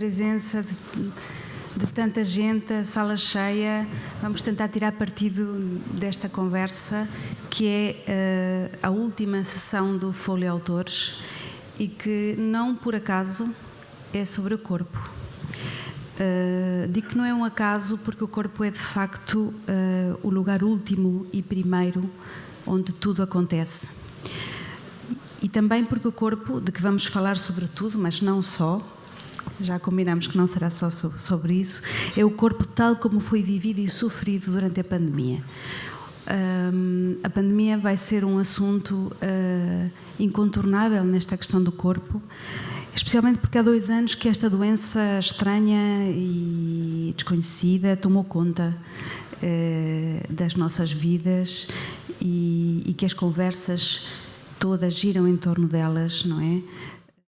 presença de, de tanta gente, a sala cheia. Vamos tentar tirar partido desta conversa, que é uh, a última sessão do Folha Autores e que não por acaso é sobre o corpo. Uh, digo que não é um acaso porque o corpo é de facto uh, o lugar último e primeiro onde tudo acontece. E também porque o corpo, de que vamos falar sobre tudo, mas não só, já combinamos que não será só sobre isso, é o corpo tal como foi vivido e sofrido durante a pandemia. Um, a pandemia vai ser um assunto uh, incontornável nesta questão do corpo, especialmente porque há dois anos que esta doença estranha e desconhecida tomou conta uh, das nossas vidas e, e, que as conversas todas giram em torno delas, não é?